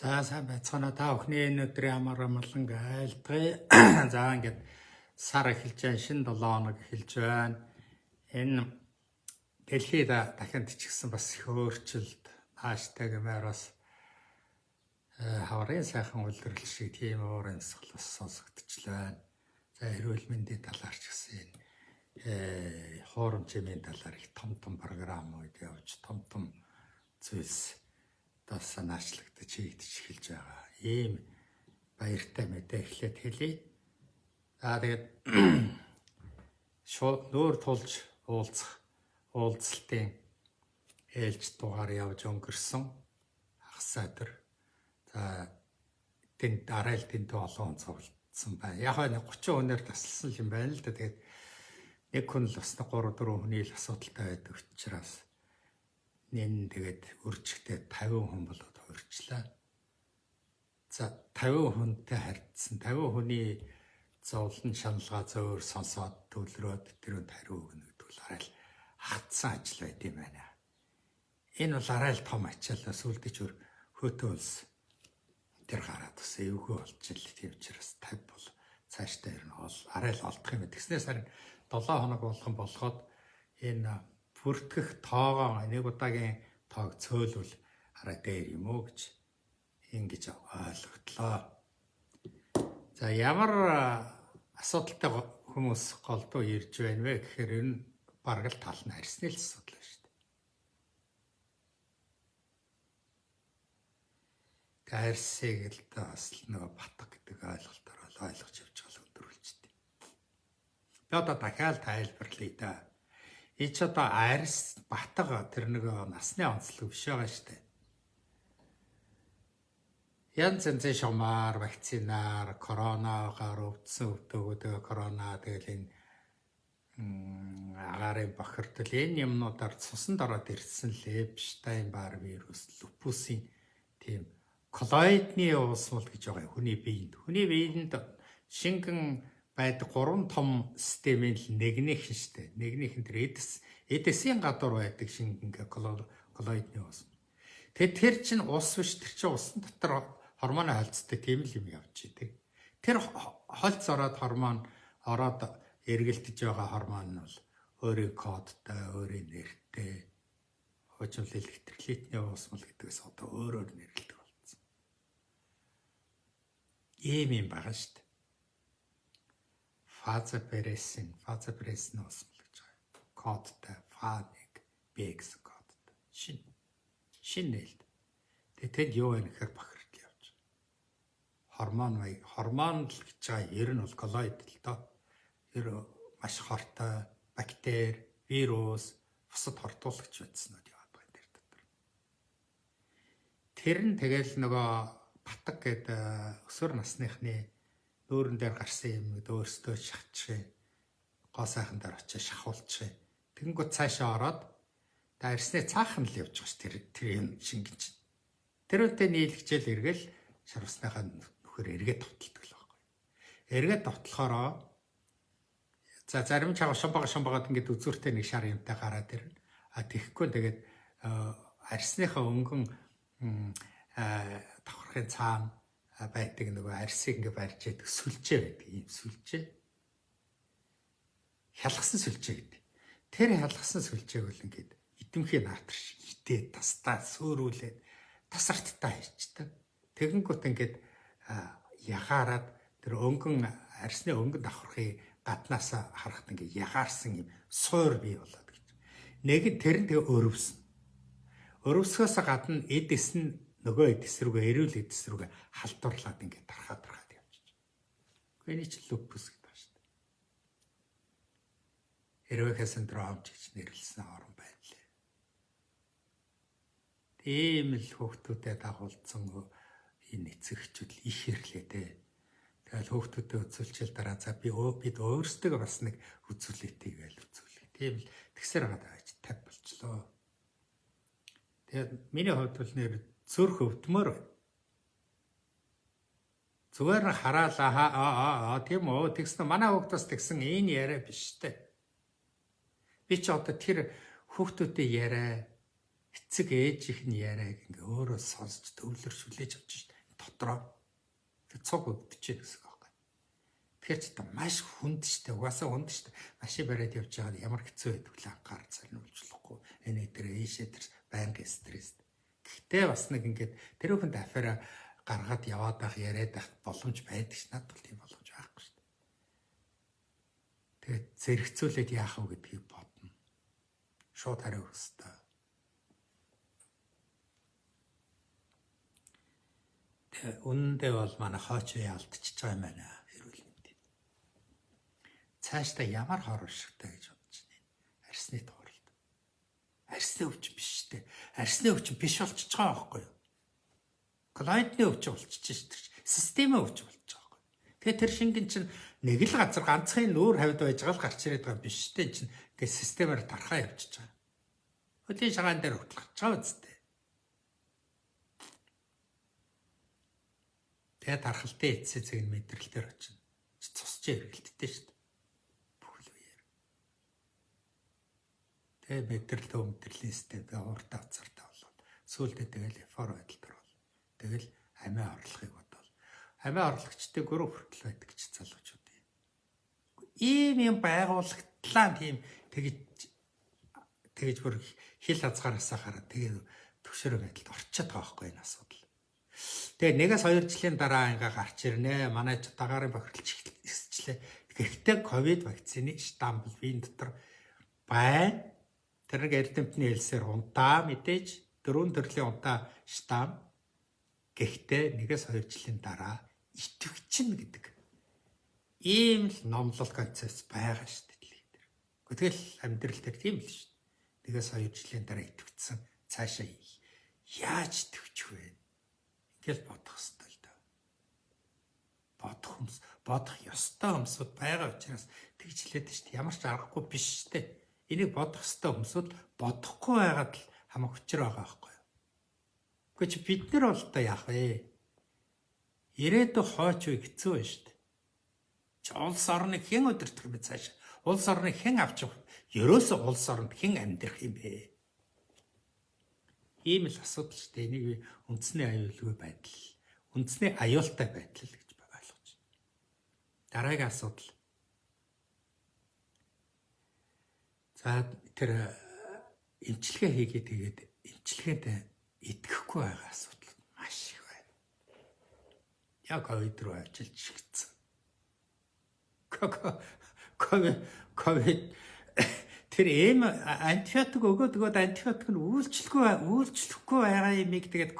За сайн байцгаана та бүхний өнөөдрийн амар амгалан айлтгая. За ингээд сар эхэлж байна, шинэ 7 хоног эхэлж байна. Энэ дэлхийд дахин тичгсэн бас их өөрчлөлт нааштай гэмээр бас хаврын сайхан үлрэл шиг тийм уур амьсгал бас сонсогдчихлаа. За эрүүл мэндийн талаар ч гэсэн энэ хуурамчмын талаар их том том програмууд явж том том зүйлс бас санаачлагдаж хийгдэж эхэлж байгаа. Ийм баяртай мэдээ эхлээд хэлье. За тэгээд шууд нүүр тулж уулзах уулзалтын ээлж дугаар явж өнгөрсөн өдөр. За тэнд дарайл тэнд олон цуглдсан байна. Яг нэг 30 хүнээр тасалсан юм байна л да. Тэгээд нэг хүн л бас 3 4 хүний л асуудалтай байдаг учраас нэн тэгээд үржигтэй 50 хүн болоод хувирчлаа. За 50 хүнтэй харьцсан 50 хүний зовлон шаналгаа зөөр сонсоод төлрөөд тэрөнд хариу өгнө гэдэг бол арай л хатсан ажил байд юм байна. Энэ бол арай л том ачаалаа сүлдэж өр хөтөө улс тэр гараад бас эвгүй болж ил тийм учраас 50 бол цаашдаа ирнэ ол арай л олдох юм. Тэгснээс харин 7 хоног болгон болоход энэ бүртгэх тоогоо нэг удаагийн тоог цөөлвөл хараа дээр юм уу гэж ингэж ойлготлоо. За ямар асуудалтай хүмүүс голдуу ирж байна вэ гэхээр энэ бараг л тал нь харьсны л асуудал байна шүү дээ. Гайрсыг л бас нөгөө батг гэдэг ойлголтоор ойлгож явж байгаа л өндөрүүлжтэй. Би одоо дахиад тайлбарлая да И ч одоо арьс батга тэр нэг насны онцлог биш байгаа дээ. Янз янзын шомаар, вакцинаар, коронагаар өвдсөн өвдөгөөд корона тэгэл энэ агарын бохирдол энэ юмнуудаар цусанд ороод ирсэн Лепштайн бар вирус, лупусын тийм коллоидны уусмал гэж байгаа хүний биед. Хүний биеинд шингэн байдаг гурван том системийн л нэгнийх нь штэ. Нэгнийх нь тэр эдэс эдэсийн гадуур байдаг шингэн коллоидны ус. Тэгээд тэр чинь ус биш тэр чинь усан дотор гормоны холцтой тийм л юм явж идэг. Тэр холц ороод гормон ороод эргэлдэж байгаа гормон нь бол өөрийн кодтай, өөрийн нэртэй хожил электролитний уусмал гэдгээс одоо өөрөөр нэрлэдэг болсон. Ийм юм байгаа шүү дээ фазапрессин, фазапрессин усмал гэж байгаа. Кодтай фа1 Б гэсэн кодтай. Шин. Шин нээлт. Тэгээ тэнд юу вэ гэхээр бохирдол явж байгаа. Гормон маяг, гормон л гэж байгаа ер нь бол коллоид л доо. Тэр маш хортой бактери, вирус, бусад хортуулагч байдснууд яваад байгаа тэр дотор. Тэр нь тэгэл нөгөө батг гэдэг өсвөр насныхны нөөрөн дээр гарсан юм гээд өөрсдөө шахчихээ. Гоо сайхан дээр очиж шахуулчихээ. Тэгэнгүүт цаашаа ороод та ирснээ цаахан л явж байгаа ш тэр тэр юм шингэж. Тэр үедээ нийлэгчэл эргэл шарвсныхаа нөхөр эргээд товтолдог л байхгүй. Эргээд товтлохороо за зарим чага шамбага шамбагаад ингээд үзүүртэй нэг шар юмтай гараад ирнэ. А тэгэхгүй тэгээд арсныхаа өнгөн давхархын цаана байдаг нөгөө арсыг ингээ барьж яадаг сүлжээ байдаг ийм сүлжээ. Хялгсан сүлжээ гэдэг. Тэр хялгсан сүлжээг бол ингээд эдэмхий наатар шиг итээ тастаа сөөрүүлээд тасарттай хийчдэг. Тэгэнгүүт ингээд яхаарад тэр өнгөн арсны өнгөнд давхархыг гаднаасаа харахад ингээд ягаарсан юм суур бий болоод гэж. Нэг нь тэр нь тэгээ өрөвсөн. Өрөвсгөөс гадна эдэс нь нөгөө эдэс рүүгээ эрүүл эдэс рүүгээ халдварлаад ингээд тархаа тархаад явчих. Гэхдээ энэ ч лупус гэдэг шүү дээ. Эрвэхэ синдром гэж нэрлсэн орон байлээ. Тийм л хүүхдүүдэд дагуулсан энэ эцэгчүүд их ирлээ дээ. Тэгэл хүүхдүүдэд үзүүлчихэл дараа за би өө бид өөрсдөө бас нэг үзүүлээтэй гээл үзүүлээ. Тийм л тэгсэр байгаа даа 50 болчлоо. Тэгээд миний хувьд бол нэр цөрх өвдмөр байна. Зүгээр нь хараал аа аа тийм үү тэгсэн манай хүүхдээс тэгсэн энэ яриа биш үү? Би ч одоо тэр хүүхдүүдэд яриа эцэг ээж их нь яриаг ингээ өөрөө сонсч төвлөр шүлээж авч шít дотроо тэг цуг өгдөж гэсэн байхгүй. Тэгэхээр ч та маш хүнд штэ угаасаа хүнд штэ машин бариад явж байгаад ямар хэцүү байдаг вэ анхаар цалинуулжлахгүй энэ дээр ийшээ тэр байнга стресс. Гэхдээ бас нэг ингээд тэр хүнд афера гаргаад яваад байх яриад байх боломж байдаг ш надад бол тийм боломж байхгүй штэ. Тэгээд зэрэгцүүлээд яах вэ гэдгийг бодно. Шууд хариу өгөх хэрэгтэй. үнэндээ бол манай хойч үе алдчихж байгаа юм байна. Эрүүл мэндийн. Цаашдаа ямар хор уршигтай гэж бодож байна. Арсны тууралд. Арсны өвчин биш шүү дээ. Арсны өвчин биш болчихж байгаа байхгүй юу? Клиентны өвчин болчихж шүү дээ. Системийн өвчин болчихж байгаа байхгүй юу? Тэгээ тэр шингэн чинь нэг л газар ганцхан нүүр хавьд байж байгаа л гарч ирээд байгаа биш шүү дээ. Чинь ингээ системээр тархаа явчихж байгаа. Хөлийн шагаан дээр хөтлөж байгаа үстэй. Тэгээд тархалтай эцсээ зэг нь мэдрэлтээр очино. Цусч эргэлттэй шүү дээ. Тэгээд мэдрэлт өмдөрлийн систем тэгээд урт авцартай болоод сүүлдээ тэгэл эфор байдалд орвол. Тэгэл амиа орлохыг бодвол амиа орлогчтой гөрөө хүртэл байдаг гэж залуучууд юм. Ийм юм байгуулагтлаа тийм тэгж тэгж бүр хил хазгаараасаа хараад тэгээд төвшөрөө байдалд орчиход байгаа байхгүй энэ асуудал. Тэгээ нэгээс 2 жилийн дараа ингээ гарч ирнэ. Манай дагаарын бохирдолч ихсчлээ. Гэхдээ ковид вакцины штамп вин дотор байна. Тэр нэг эрдэмтний хэлсээр унтаа мэдээж дөрвөн төрлийн унтаа штамп. Гэхдээ нэгээс 2 жилийн дараа итгэвчин гэдэг ийм л номлол концепц байгаа шүү дээ. Тэгэл амьдрал дээр тийм л шүү дээ. Нэгээс 2 жилийн дараа итгэвцсэн цаашаа яаж төвч вэ? гэж бодох хэрэгтэй л да. Бодох хүмүүс бодох ёстой хүмүүсүүд байгаа учраас тэгж хэлээд шүү дээ. Ямар ч аргагүй биш шүү дээ. Энийг бодох ёстой хүмүүсүүд бодохгүй байгаад л хамаг хүчээр байгаа байхгүй юу? Гэхдээ чи бид нар бол та яах вэ? Ирээдүйн хойч үе хэцүү байна шүү дээ. Чи улс орныг хэн өдөртөх бэ цааш? Улс орныг хэн авч явах? Ерөөсөө улс оронд хэн амьдрах юм бэ? Ийм л асуудал шүү дээ. Энийг үндэсний аюулгүй байдал, үндэсний аюултай байдал гэж ойлгож байна. Дараагийн асуудал. За тэр эмчилгээ хийгээд тэгээд эмчилгээнд итгэхгүй байгаа асуудал маш их байна. Яг ковид руу ажиллаж шигдсэн. Ковид ковид тэр эм антибиотик өгөөд өгөөд антибиотик нь үйлчлэхгүй үйлчлэхгүй байгаа юмыг тэгээд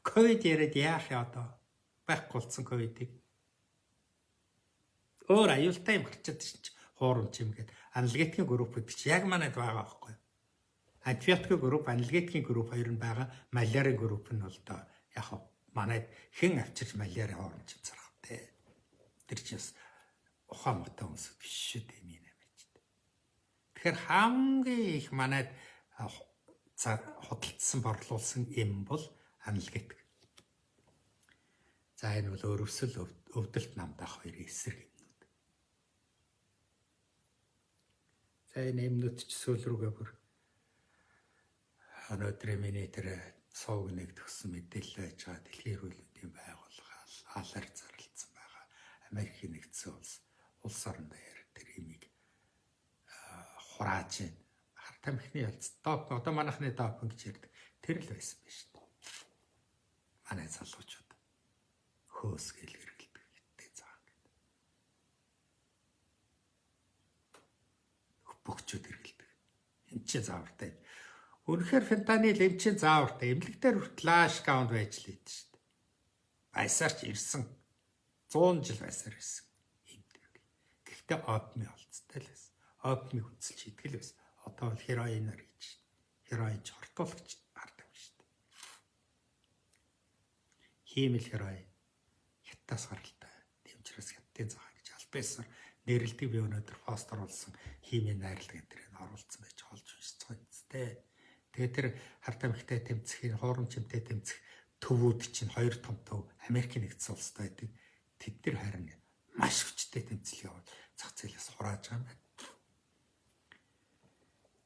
ковид яриад яах юм одоо байхгүй болсон ковидыг өөр аюултай юм гарчаад чинь хуурамч юм гээд аналитикийн групп чинь яг манайд байгаа байхгүй. Антибиотикийн групп аналитикийн групп хоёр нь байгаа. Малярийн групп нь бол доо яг манайд хэн авчирч маляри хуурамч зарах те тэр чинь ухаан мотой хүмүүс биш шүү дээ Тэгэхээр хамгийн их манайд худалдсан борлуулсан юм бол аналитик. За энэ бол өрөвсөл өвдөлт намдах хоёрын эсрэг энэ юмнууд ч сүүл рүүгээ бүр өнөөдрийн миний тэр сууг нэг төгсөн мэдээлэл байж байгаа дэлхийн эрүүл мэндийн байгууллага алар зарлцсан байгаа. Америкийн нэгдсэн улс улс орондоо тэр имийг хурааж байна. Хар тамхины ялц доп одоо манайхны доп гэж ярьдаг. Тэр л байсан биш үү? Манай залуучууд хөөс гэл хэргэлдэг гэдэг цаан гэдэг. Бөгчүүд хэргэлдэг. Энд чи заавартай. Үнэхээр фентанил эм чин заавартай. Эмнэлэгтэр хүртэл лаш каунд байж л идэв шүү дээ. Байсаар ч ирсэн 100 жил байсаар ирсэн. Гэхдээ одны олцтой л байсан опны хүнсэлж идэл байсан. Одоо бол хероиноор хийж шин. Хероин ч хортуулагч гардаг юм шүү дээ. Хиймэл хероин хятадас гаралтай. Тэмчрээс хятадын цагаан гэж альбесаар нэрлдэг би өнөөдөр пост оруулсан хиймийн найрлагын тэрийг оруулсан байж олж уншиж байгаа юм зү. Тэгээ тэр харт амхтай тэмцэхийн хуурамчтай тэмцэх төвүүд чинь хоёр том төв Америкийн нэгдсэн улсад байдаг. Тэд нар харин маш хүчтэй тэмцэл яваад зах зээлээс хурааж байгаа юм байна.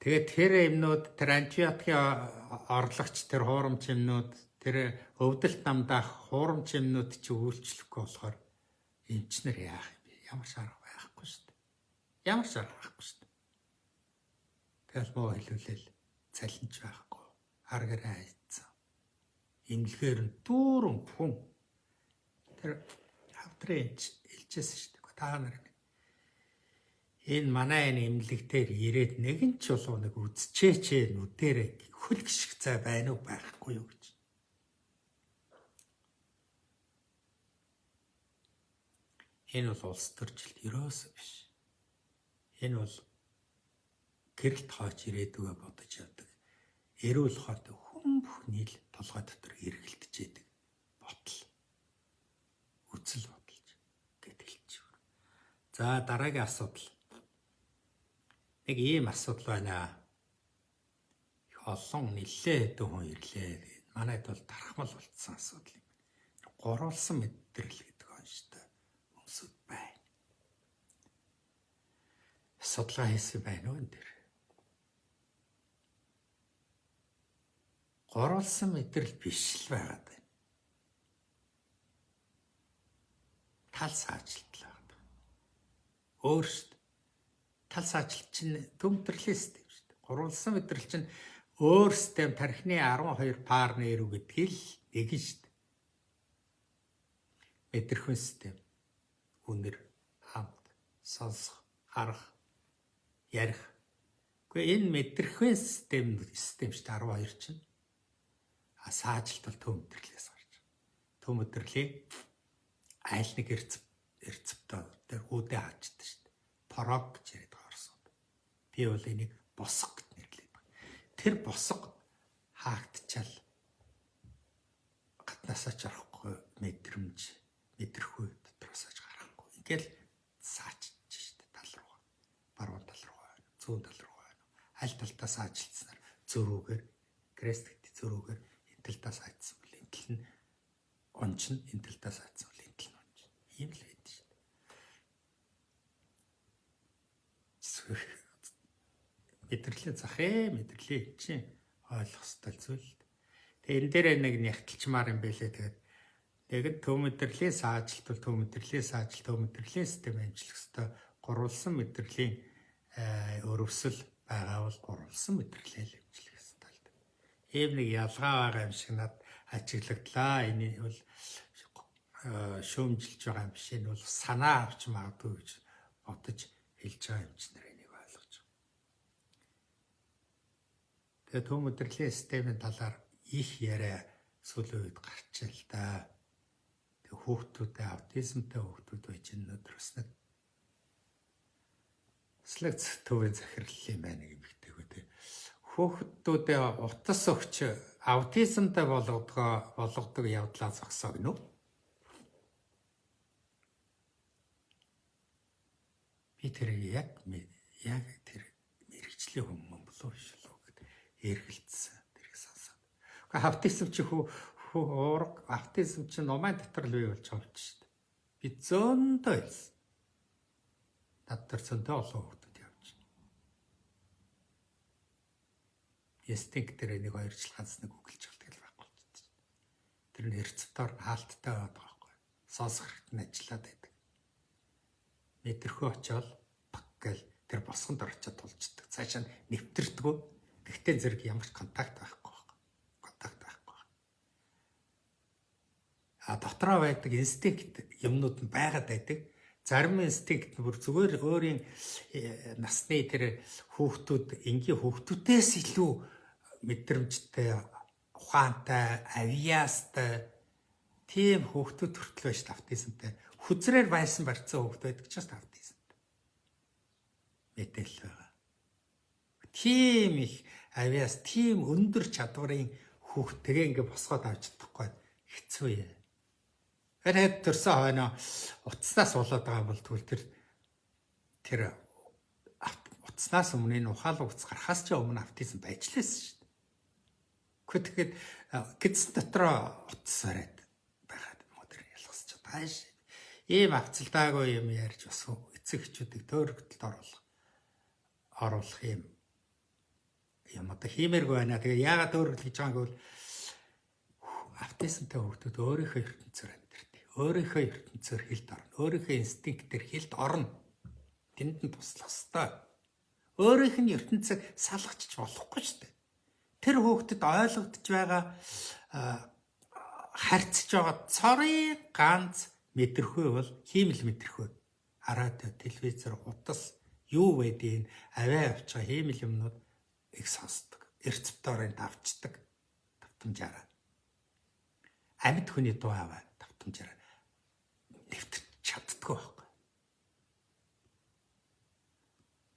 Тэгээд тэр юмнууд тэр антибиотикийн орлогч тэр хуурамч юмнууд тэр өвдөлт намдаах хуурамч юмнууд чи үйлчлэхгүй болохоор эмчнэр яах юм бэ? Ямар шаарга байхгүй шүү дээ. Ямар шаарга байхгүй шүү дээ. Тэгэл муу хэлүүлэл цалинч байхгүй. Хар гэрээ хайцсан. Имлэхээр нь дүүрэн хүн тэр хавтрын илжсэн шүү дээ. Та нар энэ манай энэ имлэгтэр ирээд нэгэн ч болов нэг үзчээчээ нүдэрэ хөл гიშг цай байна уу байхгүй юу гэж. Энэ бол улс төржилт ерөөсөө биш. Энэ бол гэрэлт хооч ирээдүгөө бодож явдаг. Эрүүл хоод хүн бүхний л толгой дотор эргэлдэж яадаг ботл. Үцэл бодолж гэтгэлж. За дараагийн асуудал нэг ийм асуудал байна. Их олон нэлээ хэдэн хүн ирлээ. Манайд бол тархмал болцсон асуудал юм. Гурвалсан мэдрэл гэдэг он шүү дээ. Хүмүүсд байна. Судалгаа хийсэн байна уу энэ дэр? Гурвалсан мэдрэл биш л байгаад байна. Тал саажилтлаа. Өөрсд тал саажилт чинь төмтрлээ шүү дээ. Гурвалсан мэдрэл чинь өөр систем тархины 12 пар нэрүү гэдгийг л нэгэн шүү дээ. Мэдрэхүйн систем. Үнэр, хамт, сонсох, харах, ярих. Гэхдээ энэ мэдрэхүйн систем систем дээ 12 чинь. А саажилт бол төмтрлээс гарч. Төмтрлийг айл нэг эрцэв эрцэвтэй тэр үүдээ хаачдаг шүү дээ. Порог гэж яриад Би бол энийг босго нэрлэдэг байна. Тэр босго хаагдчаал гаднаасаа ч арахгүй мэдрэмж мэдрэхгүй дотроосоо ч гарахгүй. Ингээл саачж штэ тал руу. Баруун тал руу байна. Зүүн тал руу байна. Аль талтаа саажилснаар зөрүүгээр крест гэдэг зөрүүгээр энэ талтаа саажсан бол энэ тал нь ончин энэ талтаа саажсан бол энэ тал нь ончин. Ийм л байдаг штэ мэдрэлийн зах ээ мэдрэлийн чинь ойлгох ёстой зүйл. Тэгээ энэ дээр нэг нягтлчмаар юм байлээ тэгээд тэгээд төв мэдрэлийн саажилт бол төв мэдрэлийн саажилт төв мэдрэлийн систем амжилах ёстой гурвалсан мэдрэлийн өрөвсөл байгаа бол гурвалсан мэдрэлийн амжилах ёстой л дээ. Ийм нэг ялгаа байгаа юм шиг над ажиглагдлаа. Энэ бол э, шөөмжилж байгаа юм биш. Энэ бол санаа авч магадгүй гэж бодож хэлж байгаа юм чинь Тэгээ төв өдрлээ системийн талаар их яриа сүүлийн үед гарч ил да. Тэг хүүхдүүдээ аутизмтай хүүхдүүд байж өнөөдрөөс нэг слэгц төвийн захирал юм байна гэмэгтэйг үү. Хүүхдүүдээ утас өгч аутизмтай болгодгоо болгодог явдлаа зогсоо гинөө. Би тэр яг яг тэр мэрэгчлийн хүмүүс болов шүү эргэлдсэн тэрийг сонсоод. Гэхдээ автизм чи хөө хөө уурга автизм чи номын дотор л бий болж байгаа юм дээ. Би зөндөө хэлсэн. Над зөндөө олон хүмүүс явж байна. Эстинк дээр нэг хоёр жил ганц нэг үгэлж болдог л байхгүй ч. Тэр нь эрцвтор хаалттай байдаг байхгүй. Сонсох хэрэгтэй ажиллаад байдаг. Мэдэрхөө очоод пак гэл тэр босгонд орчод тулждаг. Цаашаа нэвтэрдэггүй Тэгтээ зэрэг ямар ч контакт байхгүй байна. Контакт байхгүй. А дотроо байдаг инстинкт юмнууд нь байгаад байдаг. Зарим инстинкт бүр зүгээр өөрийн э, насны тэр хүүхдүүд энгийн хүүхдүүдээс илүү мэдрэмжтэй ухаантай, авьяастай тийм хүүхдүүд төртөл байж тавтизмтай. Хүзрээр байсан барьцсан хүүхд байдаг ч бас тавтизмтай. Мэдээлэл байгаа. Тийм их авиас тийм өндөр чадварын хүүхд тэгээ ингээ босгоод авч чадахгүй хэцүү юм. Хэрэг төрсөн хойно утаснаас болоод байгаа бол тэгвэл тэр тэр утаснаас өмнө энэ ухаалаг утас гарахаас ч өмнө автизм байж лээсэн шүү дээ. Гэхдээ тэгэхэд гидс дотроо утас бариад байгаад модер ялгасч тааш. Ийм авцалдаагүй юм ярьж бас эцэг эхчүүдийг төөрөгдөлд оруулах оруулах юм юм одоо хиймээргүй байна. Тэгээ яагаад өөр л гэж байгааг бол автисантай хүмүүс өөрийнхөө ертөнцөөр. Өөрийнхөө ертөнцөөр хилд орно. Өөрийнхөө инстинктээр хилд орно. Тэнд нь туслах ёстой. Өөрийнх нь ертөнцийг салгачч болохгүй шүү дээ. Тэр хүүхдэд ойлгогдож байгаа харьцаж байгаа цорын ганц мэдрэхүй бол хиймэл мэдрэхүй. Радио, телевизээр утас юу байдгийг аваа авчаа хиймэл юмнууд их сонсдог. Рецепторын давчдаг. Давтамжаараа. Амьд хүний дуу аваа давтамжаараа нэвтэрч чаддгүй байхгүй.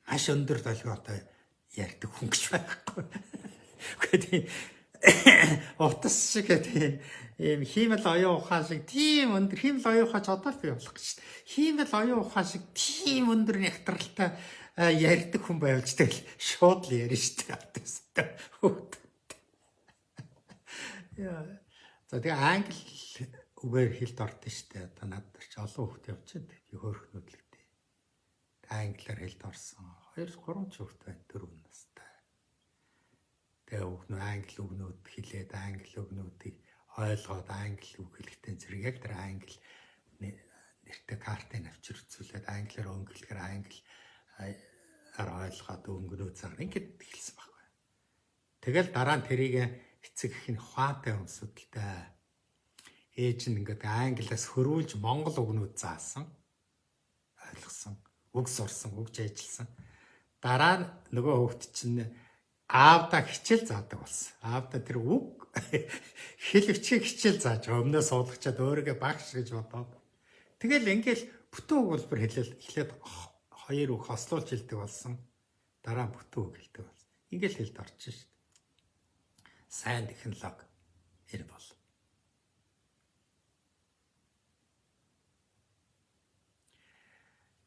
Маш өндөр долгионтой ярьдаг хүн гэж байхгүй. Гэхдээ утас шиг тийм ийм хиймэл оюун ухаан шиг тийм өндөр хиймэл оюун ухаач одоо л бий болох гэж. Хиймэл оюун ухаан шиг тийм өндөр нягтралтай ярьдаг хүн байвч тэгэл шууд л ярина шүү дээ. Яа. За тэгээ англи үгээр хэлд ордон дээ. Одоо над нар ч олон хүүхд явчихад тэгээ хөөрхнүүд л дээ. Англиар хэлд орсон. 2 3 ч хүүхд байна 4 настай. Тэгээ хүүхнүүд англи үгнүүд хэлээд англи үгнүүдийг ойлгоод англи үг хэлэхдээ зэрэг яг тэр англи нэртэй картыг авчир үзүүлээд англиар өнгөлөхөр англи ар ойлгоод өнгөрөө цагаар ингэж эхэлсэн байхгүй. Тэгэл дараа нь тэрийг эцэг их нь ухаантай өмсөдөлтэй ээж нь ингээд англиас хөрвүүлж монгол үгнүүд заасан ойлгосон үг сурсан үг ажилласан дараа нь нөгөө хөвгт чинь аавда хичээл заадаг болсон аавда тэр үг хэлвчийг хичээл зааж өмнөө суулгачаад өөрийгөө багш гэж бодоод тэгэл ингээл бүтэн өгүүлбэр хэлэл эхлээд хоёр үг хослуулж хэлдэг болсон. Дараа бүтэн үг хэлдэг болсон. Ингээл хэлд орчих шүү дээ. Сайн технологи ир бол.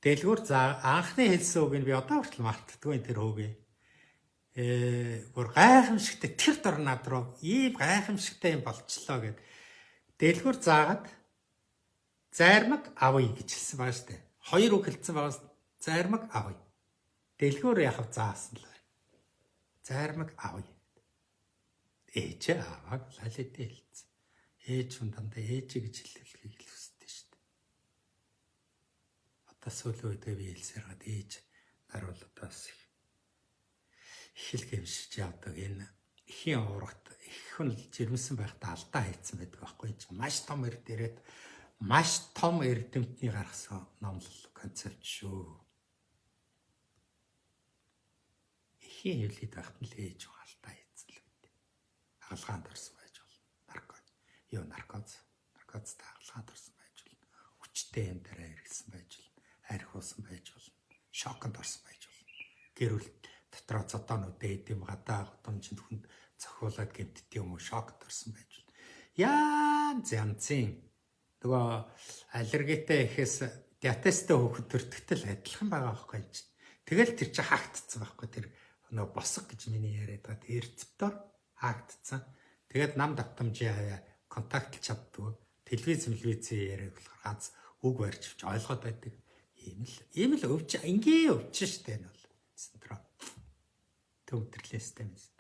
Дэлгүүр за анхны хэлсэн үг нь би одоо хүртэл мартдаггүй тэр үгийг э гур гайхамшигтай тэр дор над руу ийм гайхамшигтай юм болчлоо гэд дэлгүр заагаад зайрмаг авъя гэж хэлсэн байгаа шүү дээ. Хоёр үг хэлсэн байгаас зайрмаг авъя. Дэлгүр яхав заасан л байна. Зайрмаг авъя. Ээж аваад лалидэ хэлсэн. Ээж хүн дандаа ээж гэж хэлхийг л. Одоо сүүлийн үед би хэлсээр гад ээж нар бол одоо бас их л гэмшиж явдаг энэ ихийн уурагт их хүн жирэмсэн байхдаа алдаа хийцэн байдаг байхгүй ч маш том эрд ирээд маш том эрдэмтний гаргасан номлол концепт шүү. Ихийн хөвлөд байхад нь л ээж алдаа хийцэн л үү. Хаалгаанд орсон байж болно. Наркоз. Юу наркоз. Наркозтай хаалгаанд орсон байж болно. Хүчтэй юм дараа хэрэгсэн байж болно. Архиусан байж болно. Шоконд орсон байж болно. Гэр бүл дотроо цодоонууд дээдэм гадаа гудамжинд хүнд цохиулаад гэмтдэг юм уу шокт орсон байж байна. Янз янзын нөгөө аллергитэй ихээс диатестэй хөөхд төртгтөл адилхан байгаа байхгүй юм чинь. Тэгэл тэр чинь хаагдцсан байхгүй тэр нөгөө босго гэж миний яриад байгаа тэр рецептор хаагдцсан. Тэгээд нам давтамжийн хаваа контактлж чаддгүй. Телевиз телевизээ яриад болохоор ганц үг барьж ойлгоод байдаг. Ийм л ийм л өвч ингийн өвч штэ энэ бол синдром төвдөрлөөстэй мэт.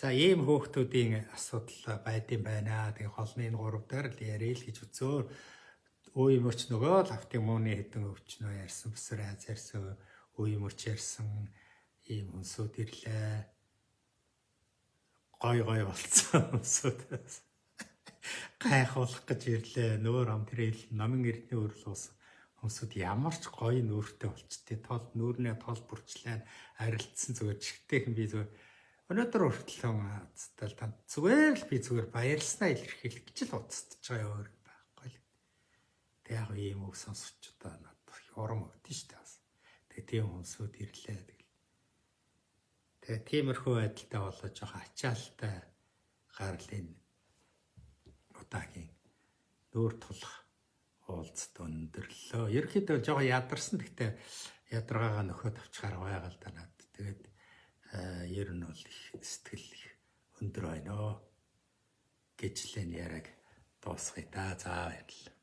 За ийм хөөхтүүдийн асуудал байдсан байна. Тэгээ холны энэ гурав дээр л ярил гэж үзөө. Үе мөч нөгөө л автын мууны хэдэн өвчнөө ярьсан, бүсэр аз ярьсан, үе мөч ярьсан ийм өнсүүд ирлээ. Гой гой болцсон өнсүүд. Гайхуулах гэж ирлээ. Нөөр ам тэрэл намын эрдний өрл уусан хүмүүсд ямар ч гоё нүүртэй болчтой тол нүүрнээ тол бүрчлээ арилцсан зүгээр чигтэй хэм би зүгээр өнөөдөр хүртэл цэтэл та зүгээр л би зүгээр баярлснаа илэрхийлэх гэж л уцтаж байгаа өөр байхгүй л. Тэг яг ийм үг сонсч удаа надад урам өгдөн дээ бас. Тэг тийм хүмүүсүүд ирлээ тэгэл. Тэгээ тиймэрхүү байдалтай болоо жоохон ачаалтай гарлын удаагийн нүүр тулах уулзт өндөрлөө. Ерөнхийдөө жоохон ядарсан. Гэхдээ ядаргаагаа нөхөд авчихаар байгаа л да над. Тэгээд ер нь бол их сэтгэл их өндөр байна гэж л энэ яраг дуусгая да. За баярлалаа.